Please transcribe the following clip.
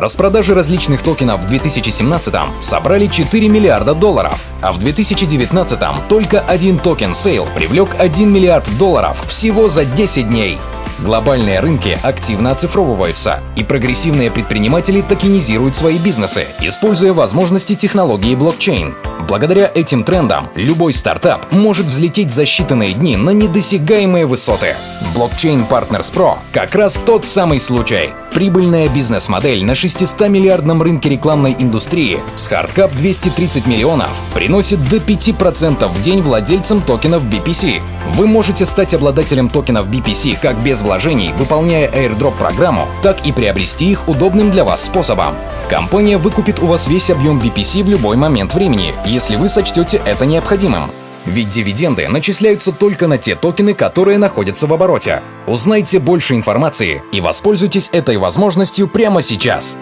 Распродажи различных токенов в 2017 собрали 4 миллиарда долларов, а в 2019 только один токен Sale привлек 1 миллиард долларов всего за 10 дней. Глобальные рынки активно оцифровываются, и прогрессивные предприниматели токенизируют свои бизнесы, используя возможности технологии блокчейн. Благодаря этим трендам любой стартап может взлететь за считанные дни на недосягаемые высоты. Blockchain Partners Pro как раз тот самый случай. Прибыльная бизнес-модель на 600-миллиардном рынке рекламной индустрии с hard cap 230 миллионов приносит до 5% в день владельцам токенов BPC. Вы можете стать обладателем токенов BPC как без вложений, выполняя airdrop программу, так и приобрести их удобным для вас способом. Компания выкупит у вас весь объем BPC в любой момент времени, если вы сочтете это необходимым. Ведь дивиденды начисляются только на те токены, которые находятся в обороте. Узнайте больше информации и воспользуйтесь этой возможностью прямо сейчас.